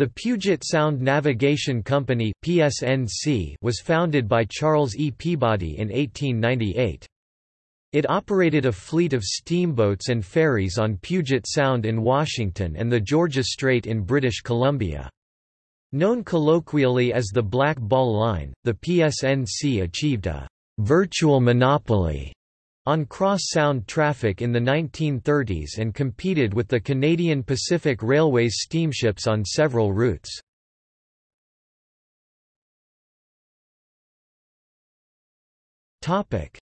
The Puget Sound Navigation Company (PSNC) was founded by Charles E. Peabody in 1898. It operated a fleet of steamboats and ferries on Puget Sound in Washington and the Georgia Strait in British Columbia. Known colloquially as the Black Ball Line, the PSNC achieved a virtual monopoly on cross-sound traffic in the 1930s and competed with the Canadian Pacific Railway's steamships on several routes.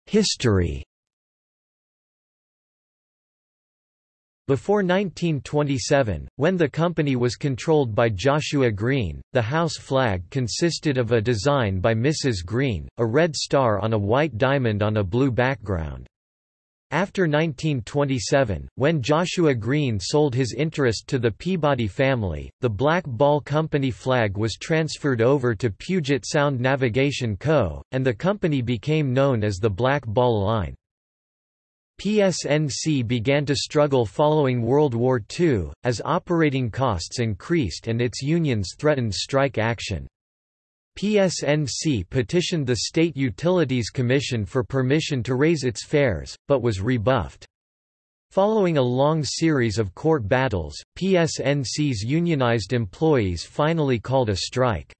History Before 1927, when the company was controlled by Joshua Green, the house flag consisted of a design by Mrs. Green, a red star on a white diamond on a blue background. After 1927, when Joshua Green sold his interest to the Peabody family, the Black Ball Company flag was transferred over to Puget Sound Navigation Co., and the company became known as the Black Ball Line. PSNC began to struggle following World War II, as operating costs increased and its unions threatened strike action. PSNC petitioned the State Utilities Commission for permission to raise its fares, but was rebuffed. Following a long series of court battles, PSNC's unionized employees finally called a strike.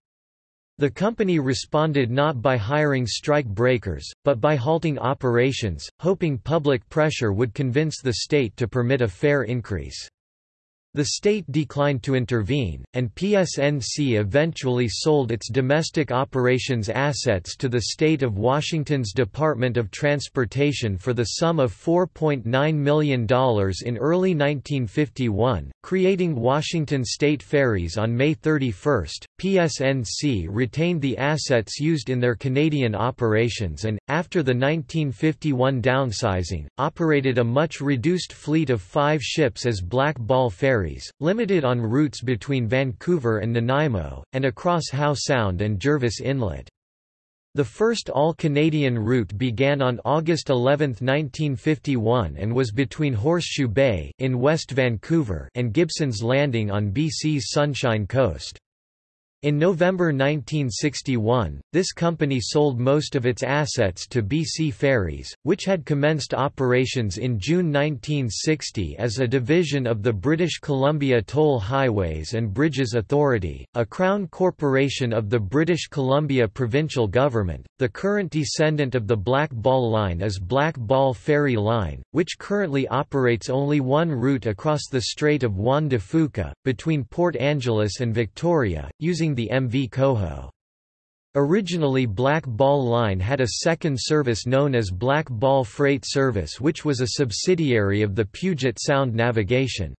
The company responded not by hiring strike breakers, but by halting operations, hoping public pressure would convince the state to permit a fare increase. The state declined to intervene, and PSNC eventually sold its domestic operations assets to the state of Washington's Department of Transportation for the sum of $4.9 million in early 1951, creating Washington State Ferries on May 31. PSNC retained the assets used in their Canadian operations and, after the 1951 downsizing, operated a much reduced fleet of five ships as Black Ball ferries ferries, limited on routes between Vancouver and Nanaimo, and across Howe Sound and Jervis Inlet. The first all-Canadian route began on August 11, 1951 and was between Horseshoe Bay in West Vancouver and Gibson's Landing on BC's Sunshine Coast. In November 1961, this company sold most of its assets to BC Ferries, which had commenced operations in June 1960 as a division of the British Columbia Toll Highways and Bridges Authority, a crown corporation of the British Columbia provincial government. The current descendant of the Black Ball Line is Black Ball Ferry Line, which currently operates only one route across the Strait of Juan de Fuca, between Port Angeles and Victoria, using the MV Coho. Originally Black Ball Line had a second service known as Black Ball Freight Service which was a subsidiary of the Puget Sound Navigation.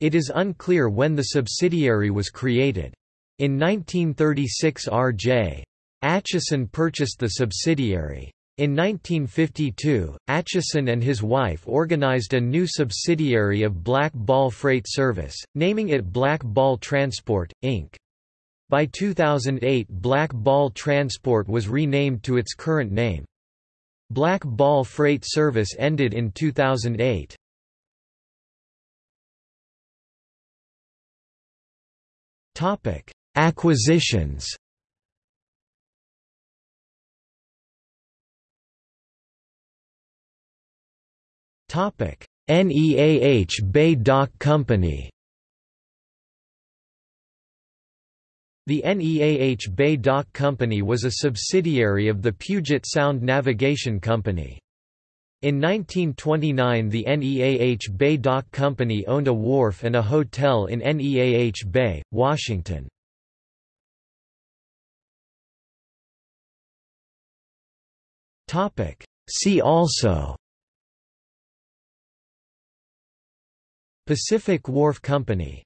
It is unclear when the subsidiary was created. In 1936 R.J. Atchison purchased the subsidiary. In 1952, Atchison and his wife organized a new subsidiary of Black Ball Freight Service, naming it Black Ball Transport, Inc. By 2008 Black Ball Transport was renamed to its current name. Black Ball Freight Service ended in 2008. Topic: Acquisitions. Topic: NEAH Bay Dock Company. The NEAH Bay Dock Company was a subsidiary of the Puget Sound Navigation Company. In 1929 the NEAH Bay Dock Company owned a wharf and a hotel in NEAH Bay, Washington. See also Pacific Wharf Company